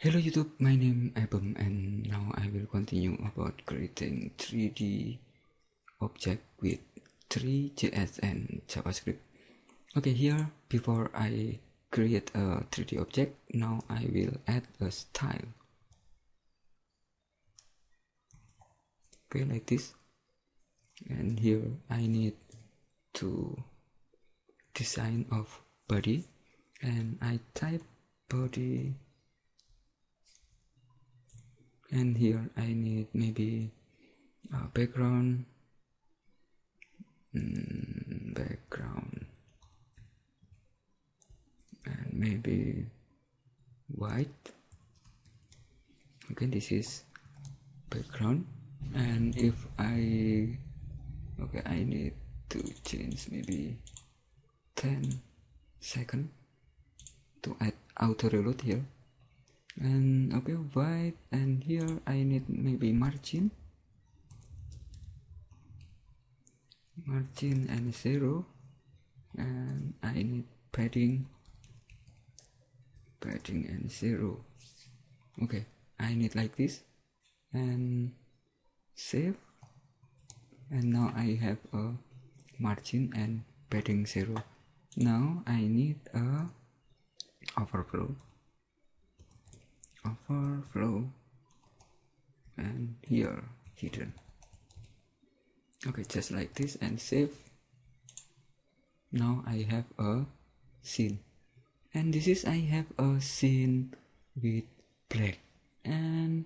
Hello YouTube, my name Abum and now I will continue about creating 3D object with Three.js and JavaScript. Okay, here before I create a 3D object, now I will add a style. Okay, like this. And here I need to design of body and I type body and here I need maybe a background. Mm, background. And maybe white. Okay this is background. And if I okay I need to change maybe 10 second to add auto reload here and okay white and here I need maybe margin. Margin and zero. And I need padding. Padding and zero. Okay I need like this. And save. And now I have a margin and padding zero. Now I need a overflow overflow and here hidden. Okay just like this and save. Now I have a scene. And this is I have a scene with black. And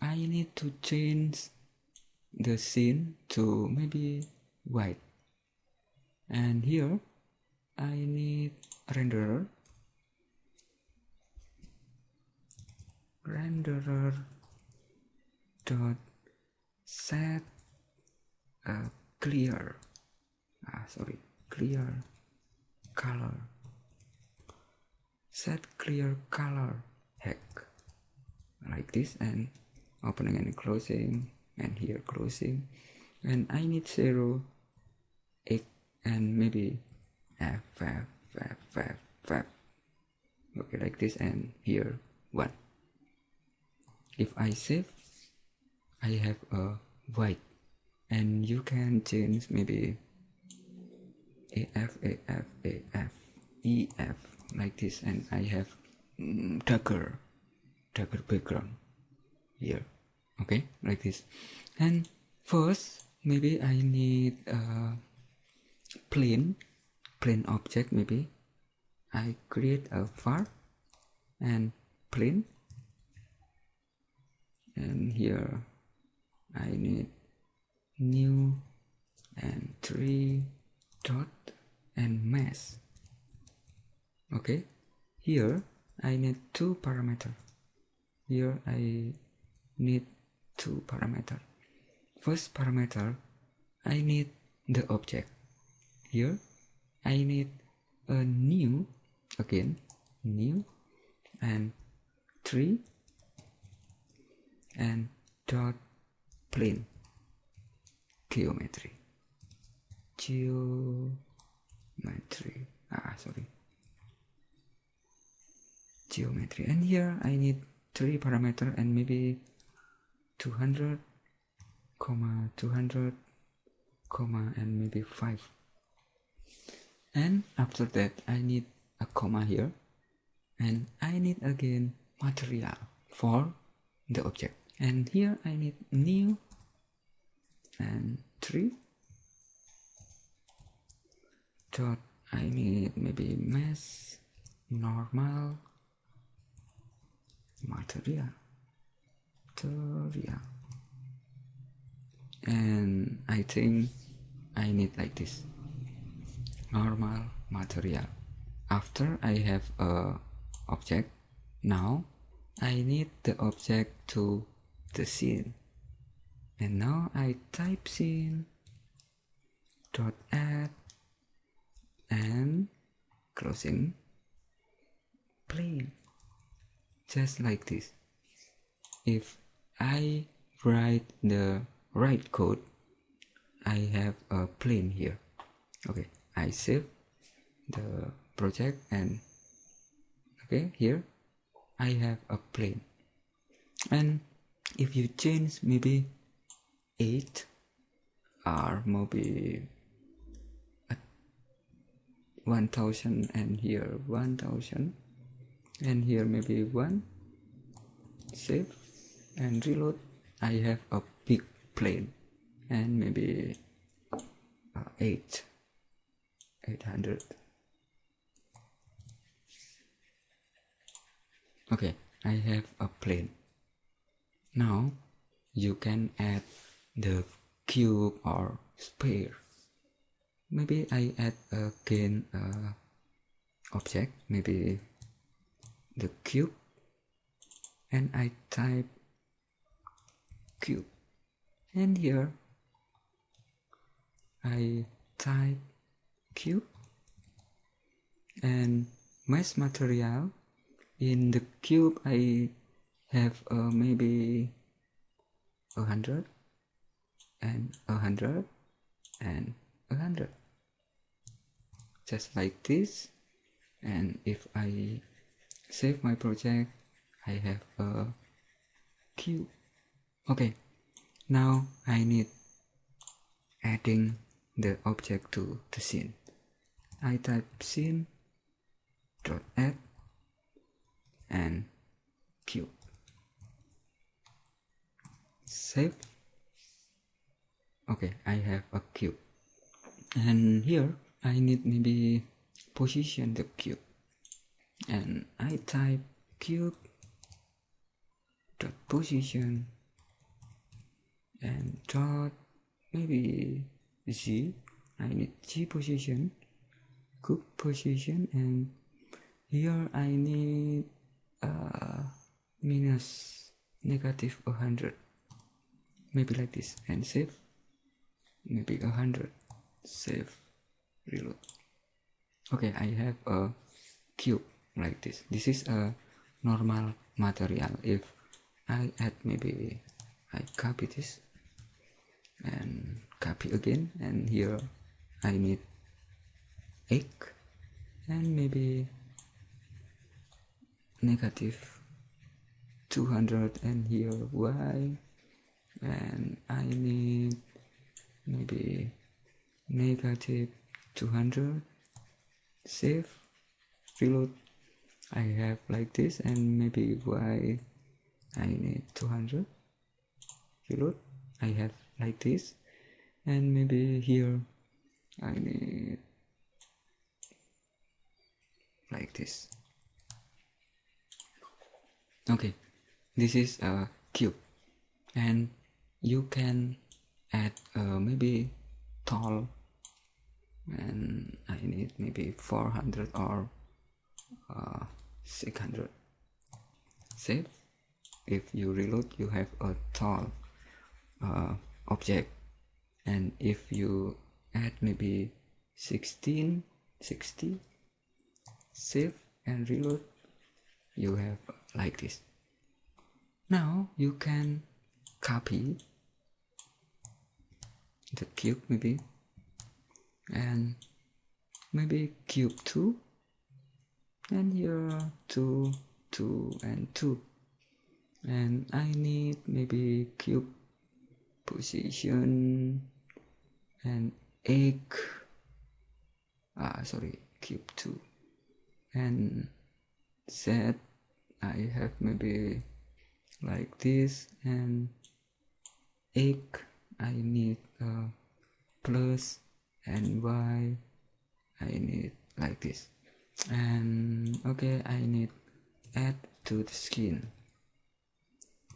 I need to change the scene to maybe white. And here I need renderer renderer dot set. Uh, clear. Ah sorry. Clear color. Set clear color. Heck. Like this and opening and closing. And here closing. And I need zero X and maybe F F F F F. Okay like this and here one if I save I have a white and you can change maybe AF AF AF EF like this. And I have mm, darker darker background here. Okay? Like this. And first maybe I need a plane plane object maybe. I create a var and plane and here I need new and three dot and mesh okay? Here I need two parameter. Here I need two parameter. First parameter I need the object. Here I need a new again new and three and dot plane geometry. Geometry. Ah sorry. Geometry. And here I need three parameter and maybe 200 comma 200 comma and maybe 5 and after that I need a comma here. And I need again material for the object and here I need new and 3 dot I need maybe mesh normal material material and I think I need like this. Normal material after I have a object now I need the object to the scene. And now I type scene dot add and closing. Plane just like this. If I write the right code I have a plane here. Okay I save the project and okay here I have a plane. And if you change maybe 8 or maybe 1000 and here 1000 and here maybe 1 save and reload. I have a big plane and maybe uh, 8 800 okay I have a plane now you can add the cube or sphere. Maybe I add again uh, object. Maybe the cube. And I type cube. And here I type cube. And mesh material in the cube I have uh, maybe a hundred and a hundred and a hundred. Just like this. And if I save my project I have a cube okay. Now I need adding the object to the scene. I type scene dot add and cube save. Okay I have a cube and here I need maybe position the cube and I type cube dot position and dot maybe z I need z position cube position and here I need uh, minus negative 100 maybe like this. And save. Maybe a 100 save. Reload. Okay I have a cube like this. This is a normal material. If I add maybe I copy this and copy again and here I need egg and maybe negative 200 and here y and I need maybe negative 200 save reload. I have like this and maybe why I need 200 reload. I have like this and maybe here I need like this. Okay this is a cube. And you can add uh, maybe tall and I need maybe 400 or uh, 600 save if you reload you have a tall uh, object. And if you add maybe 16 60 save and reload you have like this. Now you can copy the cube maybe. And maybe cube 2 and here 2 2 and 2 and I need maybe cube position and egg. Ah sorry cube 2 and z I have maybe like this and egg I need a plus and y. I need like this. And okay I need add to the skin.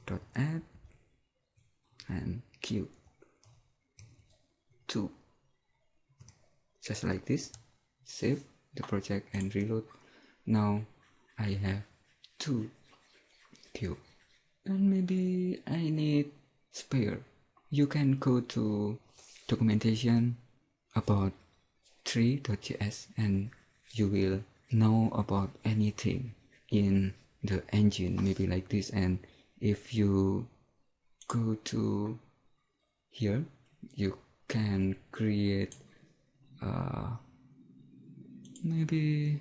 Dot add and cube 2 just like this. Save the project and reload. Now I have two cube and maybe I need sphere you can go to documentation about Three.js and you will know about anything in the engine maybe like this. And if you go to here you can create uh, maybe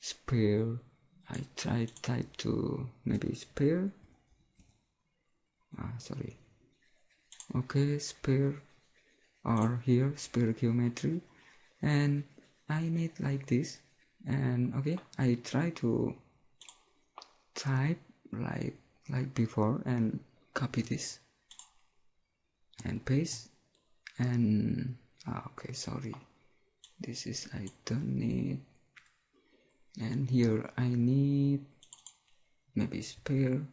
sphere I try type to maybe sphere ah sorry okay spare or here spare geometry. And I need like this. And okay I try to type like like before and copy this. And paste. And ah, okay sorry. This is I don't need. And here I need maybe sphere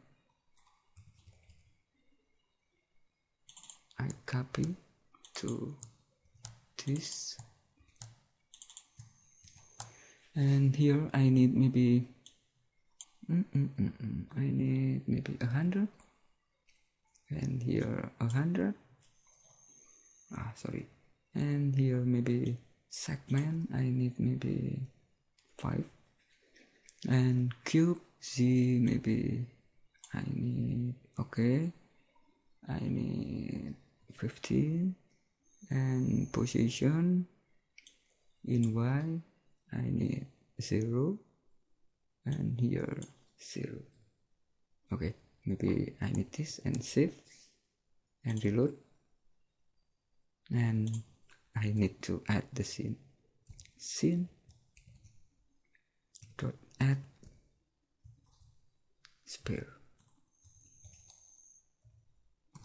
I copy to this. And here I need maybe mm -mm -mm I need maybe a hundred. And here a hundred. Ah sorry. And here maybe segment I need maybe five. And cube Z maybe I need okay. I need 15 and position in Y I need 0 and here 0 okay maybe I need this and save and reload. And I need to add the scene. Scene dot add spare.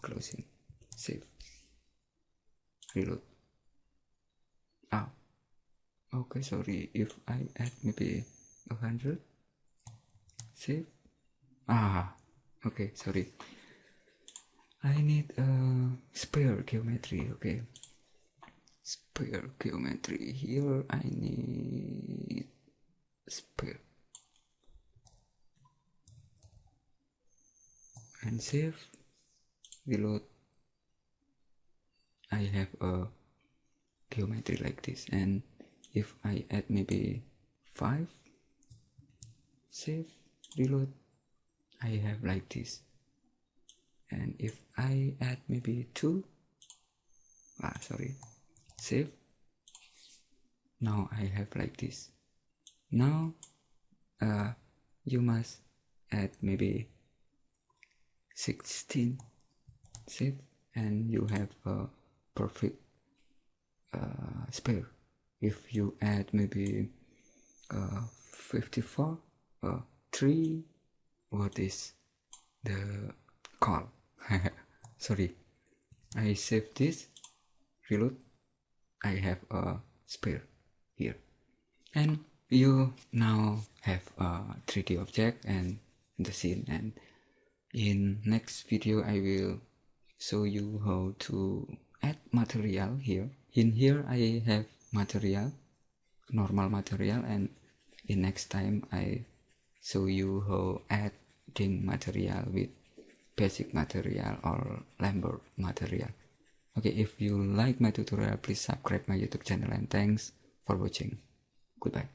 Closing. Save reload. Ah. Okay sorry. If I add maybe a hundred save. Ah okay sorry. I need a spare geometry okay. Spare geometry here I need spare. and save reload I have a geometry like this and if I add maybe 5 save reload I have like this. And if I add maybe 2 ah sorry save now I have like this. Now uh, you must add maybe 16 save and you have a perfect uh, sphere if you add maybe uh, 54 uh, 3 what is the call? Sorry. I save this reload. I have a spare here. And you now have a 3d object and the scene. And in next video I will show you how to add material here. In here I have material normal material and in next time I show you how adding material with basic material or Lambert material. Okay if you like my tutorial please subscribe my youtube channel and thanks for watching. Goodbye